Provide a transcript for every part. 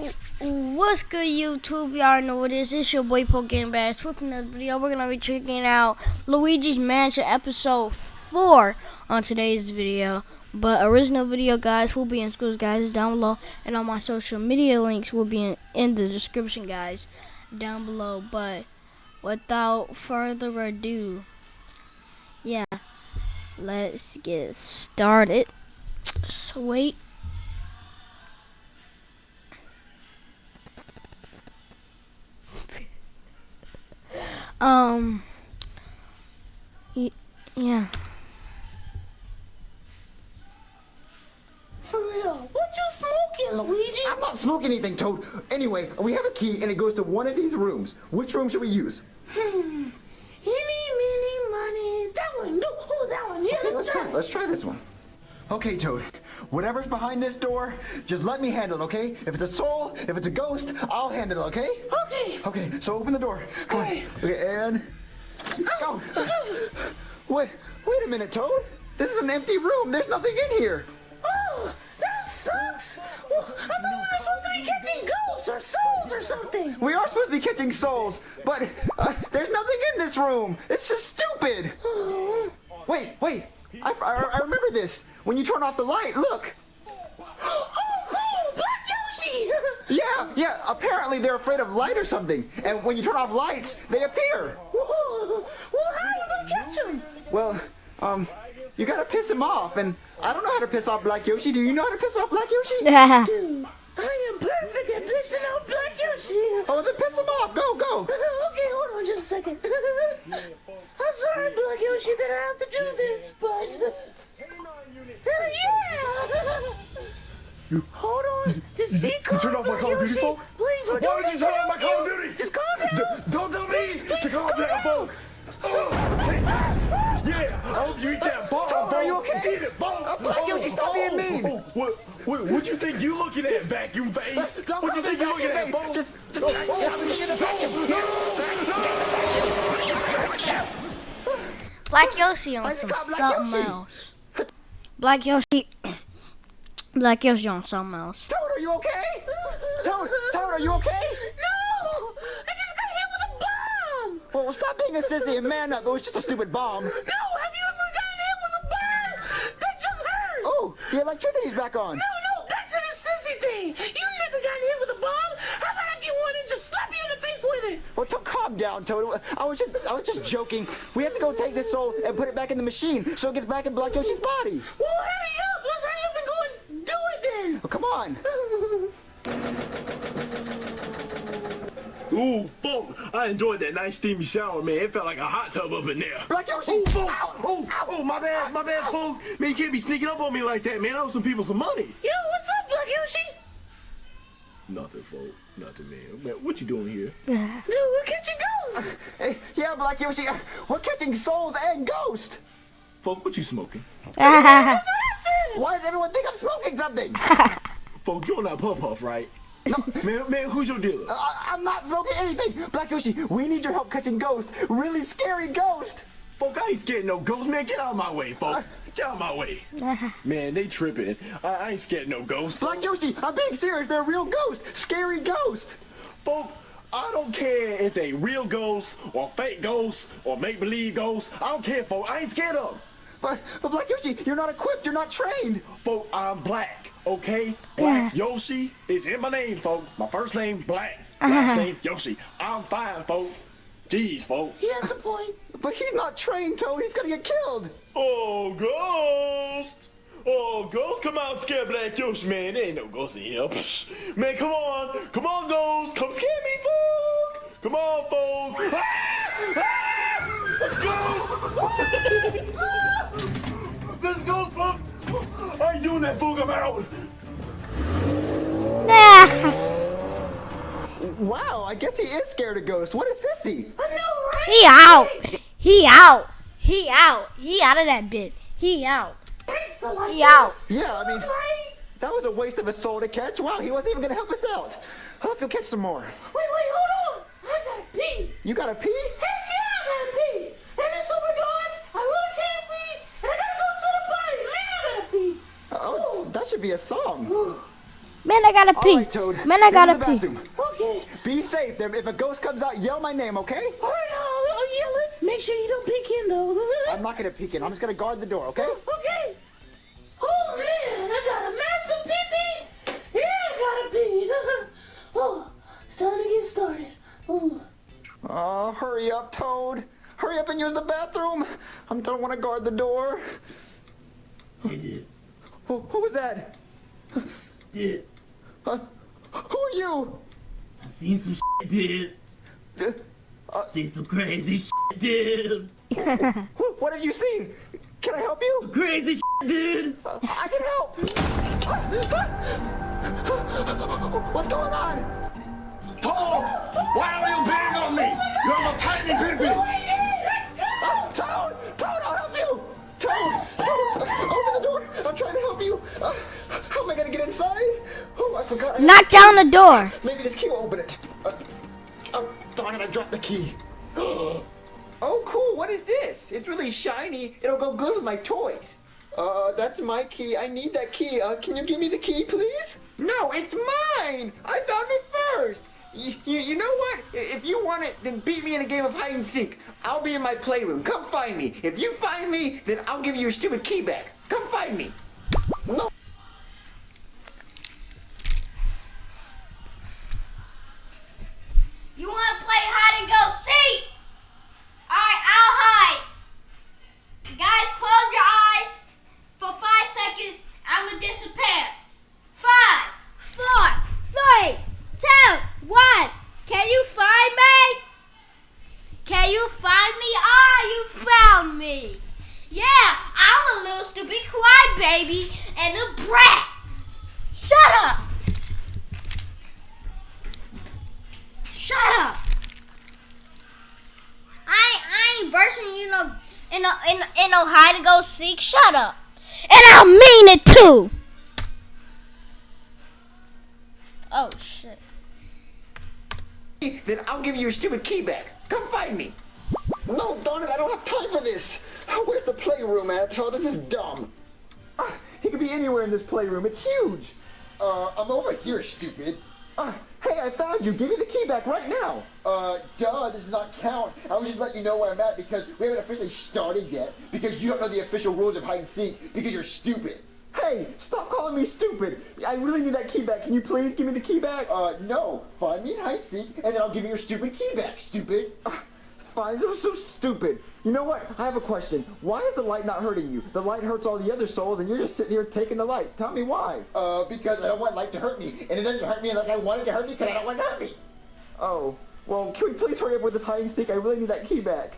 What's good, YouTube? Y'all know what it is. It's your boy Pokemon Bass. With another video, we're gonna be checking out Luigi's Mansion episode four on today's video. But original video, guys, will be in schools, guys, down below, and all my social media links will be in, in the description, guys, down below. But without further ado, yeah, let's get started. So wait. Um. y- Yeah. For real, what you smoking, Luigi? I'm not smoking anything, Toad. Anyway, we have a key and it goes to one of these rooms. Which room should we use? Hmm. Eeny, meeny, money. That one. No, oh, that one. Yeah, Okay, let's, let's try. Let's try this one. Okay, Toad. Whatever's behind this door, just let me handle it, okay? If it's a soul, if it's a ghost, I'll handle it, okay? Okay. Okay, so open the door. Come on. Okay, and go. Wait, wait a minute, Toad. This is an empty room. There's nothing in here. Oh, that sucks. Well, I thought we were supposed to be catching ghosts or souls or something. We are supposed to be catching souls, but uh, there's nothing in this room. It's just stupid. Wait, wait. I, I, I remember this. When you turn off the light, look. oh cool, Black Yoshi. Yeah, yeah. Apparently they're afraid of light or something. And when you turn off lights, they appear. Well, how are we gonna catch him? Well, um, you gotta piss him off. And I don't know how to piss off Black Yoshi. Do you know how to piss off Black Yoshi? Dude, I am perfect at pissing out Black Yoshi. Oh, then piss him off. Go, go. okay, hold on just a second. I'm sorry, Black Yoshi, that I have to do this, but. Yeah! Hold on. Just be calm. turn off my Black Call of Duty Yoshi. phone? Please, Why doing would you turn off my Call of. Duty? Just calm down. D- don't tell me please to calm calm down, down. folks. Oh, take that. Yeah, I hope you eat that bomb. Toad, are you folks. okay? Eat it, bomb. Uh, Black Yoshi, stop being mean. Oh, what, what, what you think you looking at, vacuum face? What Don't what you think you looking at, face. Just, just I'm looking at the vacuum. Black Yoshi on some just got Black something else. Black Yoshi. Black Yoshi on something else. Toad, are you okay? Toad, Toad, are you okay? No! I just got hit with a bomb! Well, stop being a sissy and man up. It was just a stupid bomb. No! Have you ever gotten hit with a bomb? That just hurt! Oh, the electricity's back on. No, no, that's a sissy thing. You never got hit with a bomb. How about I get one and just slap you in the face with it? Well, to calm down, Toad. I was just, I was just joking. We have to go take this soul and put it back in the machine so it gets back in Black Yoshi's body. Well, hurry up. Let's hurry up and go and do it then. Well, come on. Ooh, folk, I enjoyed that nice steamy shower, man. It felt like a hot tub up in there. Black Yoshi. Oh, folk. Ow. Oh, oh, my bad, my bad, folk. Man, you can't be sneaking up on me like that, man. I owe some people some money. Yo, what's up, Black Yoshi? Nothing, folk. Nothing, man. Man, what you doing here? Dude, we're catching ghosts. Hey, yeah, Black Yoshi. uh, We're catching souls and ghosts. Folk, what you smoking? That's what I said. Why does everyone think I'm smoking something? Folk, you're not Puff Puff, right? man, man, who's your dealer? I, I'm not smoking anything. Black Yoshi, we need your help catching ghosts. Really scary ghosts. Folk, I ain't scared no ghosts, man. Get out of my way, folk. Get out of my way. man, they tripping. I, I ain't scared no ghosts. Black Yoshi, I'm being serious. They're real ghosts. Scary ghosts. Folk, I don't care if they real ghosts or fake ghosts or make-believe ghosts. I don't care, folk. I ain't scared of them. But, but Black Yoshi, you're not equipped. You're not trained. Folk, I'm black, okay? Black Yoshi is in my name, folk. My first name, Black. Uh-huh. Last name, Yoshi. I'm fine, folk. Jeez, folk. He has a point. But he's not trained, Toad. He's gonna get killed. Oh, ghost! Oh, ghost, come out and scare Black Yoshi, man. There ain't no ghost in here. Psh. Man, come on. Come on, ghost. Come scare me, folk. Come on, folk. Ah! Ghost! Let's go, folk. I ain't doing that, folk. I'm out. Wow, I guess he is scared of ghosts. What a sissy. I know, right? He out. He out. He out. He out of that bit. He out. It's the life He out. Yeah, I mean, that was a waste of a soul to catch. Wow, he wasn't even gonna help us out. Let's go catch some more. Wait, wait, hold on. I gotta pee. You gotta pee? Heck yeah, I gotta pee. And it's super dark. I really can't see. And I gotta go to the party. Man, I gotta pee. Oh, that should be a song. Man, I gotta pee. right, Toad. Man, I this gotta pee. bathroom. Okay. Be safe. There- If a ghost comes out, yell my name, okay? All right, I'll, I'll yell it. Make sure you don't peek in, though. I'm not gonna peek in. I'm just gonna guard the door, okay? Okay. Oh, man, I got a massive pee pee. Yeah, I got a pee. oh, it's time to get started. Oh. Oh, hurry up, Toad. Hurry up and use the bathroom. I don't want to guard the door. I did. Who, who was that? Did. Uh, who are you? I've seen some shit, did. Uh, Seen some crazy shit, dude. what have you seen? Can I help you? Crazy shit, did. Uh, I can help. What's going on? Toad, why are you beating on me? You have a tiny pee-pee. Uh, Toad! Toad, I'll help you! Toad! Toad! Open the door! I'm trying to help you! Uh, how am I gonna get inside? Oh, I forgot. I Knock down the door. Maybe this key will open it. Uh, oh, darn it, I dropped the key. oh, cool. What is this? It's really shiny. It'll go good with my toys. Uh, that's my key. I need that key. Uh, can you give me the key, please? No, it's mine. I found it first. You, you, you know what? If you want it, then beat me in a game of hide and seek. I'll be in my playroom. Come find me. If you find me, then I'll give you your stupid key back. Come find me. No. You want to play hide and go seek? Alright, I'll hide. Guys, close your eyes for five seconds. I'm going to disappear. Five, four, three, two, one. Can you find me? Can you find me? Ah, you found me. Yeah, I'm a little stupid crybaby and a brat. Shut up. Shut up! I I ain't bursting you no in no in, in no hide and go seek. Shut up! And I mean it too. Oh shit! then I'll give you your stupid key back. Come find me. No, it, I don't have time for this. Where's the playroom at? Oh, this is dumb. He could be anywhere in this playroom. It's huge. Uh, I'm over here, stupid. Uh, hey, I found you. Give me the key back right now. Uh, duh, this does not count. I was just letting you know where I'm at because we haven't officially started yet. Because you don't know the official rules of hide and seek because you're stupid. Hey, stop calling me stupid. I really need that key back. Can you please give me the key back? Uh, no. Find me in hide and seek, and then I'll give you your stupid key back, stupid. Ugh, Fine, this was so stupid. You know what? I have a question. Why is the light not hurting you? The light hurts all the other souls, and you're just sitting here taking the light. Tell me why. Uh, because I don't want light to hurt me, and it doesn't hurt me unless I want it to hurt me because I don't want it to hurt me. Oh, well, can we please hurry up with this hide and seek? I really need that key back.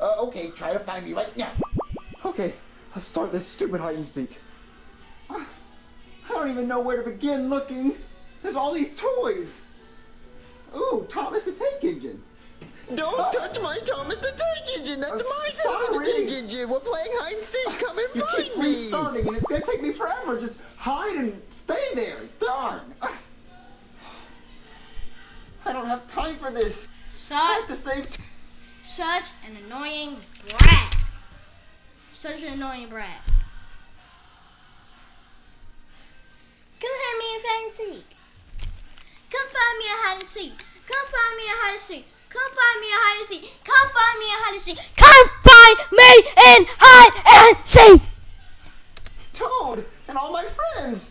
Uh, okay, try to find me right now. Okay, let's start this stupid hide and seek. I don't even know where to begin looking. There's all these toys. Ooh, Thomas the Tank Engine. Don't touch my Thomas the Tank Engine. That's Uh, my Thomas the sorry. Tank Engine. We're playing hide and seek. Come and You keep find me. restarting, and it's gonna take me forever. Just hide and stay there. Darn. I don't have time for this. I Such have to save. Such an annoying brat. Such an annoying brat. Come find me in hide and seek. Come find me in hide and seek. Come find me in hide and seek. Come find me in hide and seek. Come find me in hide and seek. Come find me in hide and seek. Toad and all my friends.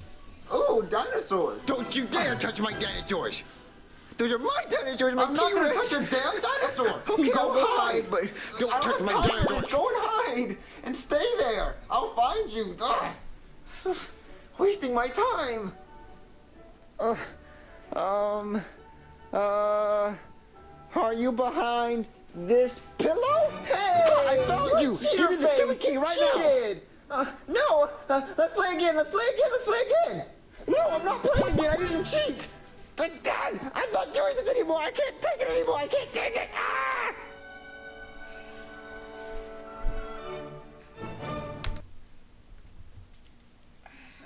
Oh, dinosaurs. Don't you dare touch my dinosaurs. Those are my dinosaurs, my I'm not gonna touch your damn dinosaur. Okay, Go I'll go hide. hide, but don't I touch don't my have dinosaurs. this. Go and hide and stay there. I'll find you. Ugh. So- wasting my time. Uh, um, uh, are you behind this pillow? Hey, I found you. Give me the stupid key right now. Cheated. Uh, no, uh, let's play again. Let's play again. Let's play again. No, I'm not playing again. I didn't cheat. Thank God. I'm not doing this anymore. I can't take it anymore. I can't take it. Ah!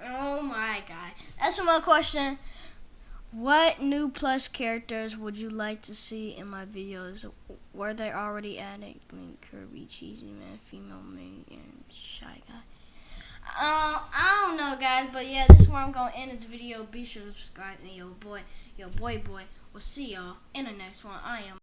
Oh my god. That's one question. What new plus characters would you like to see in my videos? Were they already added? Blink, Kirby, Cheesy Man, Female Maid, and Shy Guy. Uh, I don't know, guys, but yeah, this is where I'm gonna end this video. Be sure to subscribe, and yo boy, yo boy, boy. We'll see y'all in the next one. I am.